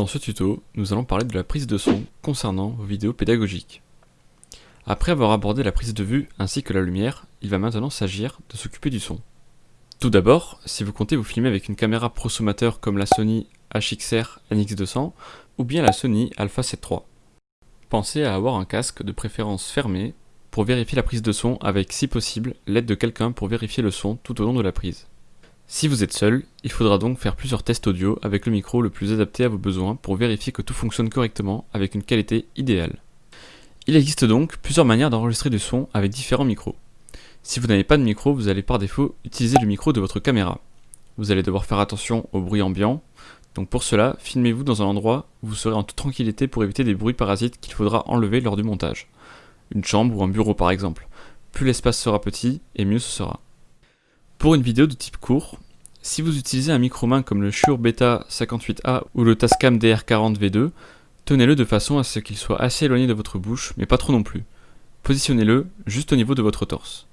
Dans ce tuto, nous allons parler de la prise de son concernant vos vidéos pédagogiques. Après avoir abordé la prise de vue ainsi que la lumière, il va maintenant s'agir de s'occuper du son. Tout d'abord, si vous comptez vous filmer avec une caméra prosommateur comme la Sony HXR NX200 ou bien la Sony Alpha 7 III. Pensez à avoir un casque de préférence fermé pour vérifier la prise de son avec si possible l'aide de quelqu'un pour vérifier le son tout au long de la prise. Si vous êtes seul, il faudra donc faire plusieurs tests audio avec le micro le plus adapté à vos besoins pour vérifier que tout fonctionne correctement avec une qualité idéale. Il existe donc plusieurs manières d'enregistrer du son avec différents micros. Si vous n'avez pas de micro, vous allez par défaut utiliser le micro de votre caméra. Vous allez devoir faire attention au bruit ambiant, donc pour cela, filmez-vous dans un endroit où vous serez en toute tranquillité pour éviter des bruits parasites qu'il faudra enlever lors du montage. Une chambre ou un bureau par exemple. Plus l'espace sera petit, et mieux ce sera. Pour une vidéo de type court, si vous utilisez un micro-main comme le Shure Beta 58A ou le Tascam DR40V2, tenez-le de façon à ce qu'il soit assez éloigné de votre bouche, mais pas trop non plus. Positionnez-le juste au niveau de votre torse.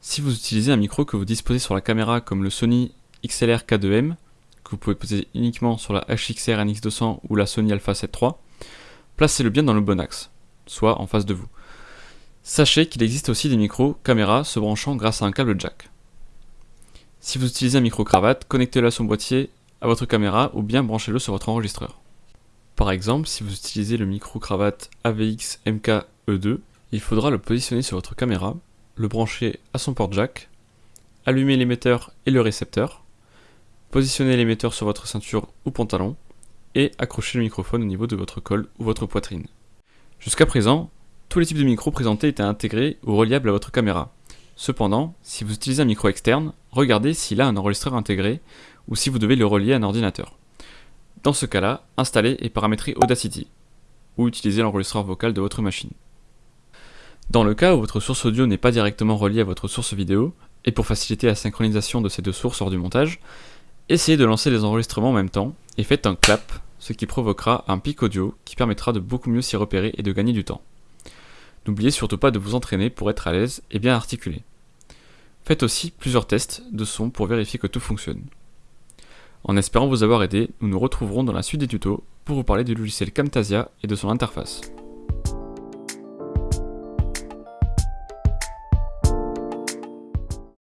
Si vous utilisez un micro que vous disposez sur la caméra comme le Sony XLR K2M, que vous pouvez poser uniquement sur la HXR NX200 ou la Sony Alpha 7 III, placez-le bien dans le bon axe, soit en face de vous. Sachez qu'il existe aussi des micros caméra se branchant grâce à un câble jack. Si vous utilisez un micro-cravate, connectez-le à son boîtier à votre caméra ou bien branchez-le sur votre enregistreur. Par exemple, si vous utilisez le micro-cravate AVX MK-E2, il faudra le positionner sur votre caméra, le brancher à son port jack, allumer l'émetteur et le récepteur, positionner l'émetteur sur votre ceinture ou pantalon, et accrocher le microphone au niveau de votre col ou votre poitrine. Jusqu'à présent, tous les types de micros présentés étaient intégrés ou reliables à votre caméra. Cependant, si vous utilisez un micro externe, regardez s'il a un enregistreur intégré ou si vous devez le relier à un ordinateur. Dans ce cas-là, installez et paramétrez Audacity ou utilisez l'enregistreur vocal de votre machine. Dans le cas où votre source audio n'est pas directement reliée à votre source vidéo, et pour faciliter la synchronisation de ces deux sources lors du montage, essayez de lancer les enregistrements en même temps et faites un clap, ce qui provoquera un pic audio qui permettra de beaucoup mieux s'y repérer et de gagner du temps. N'oubliez surtout pas de vous entraîner pour être à l'aise et bien articuler. Faites aussi plusieurs tests de son pour vérifier que tout fonctionne. En espérant vous avoir aidé, nous nous retrouverons dans la suite des tutos pour vous parler du logiciel Camtasia et de son interface.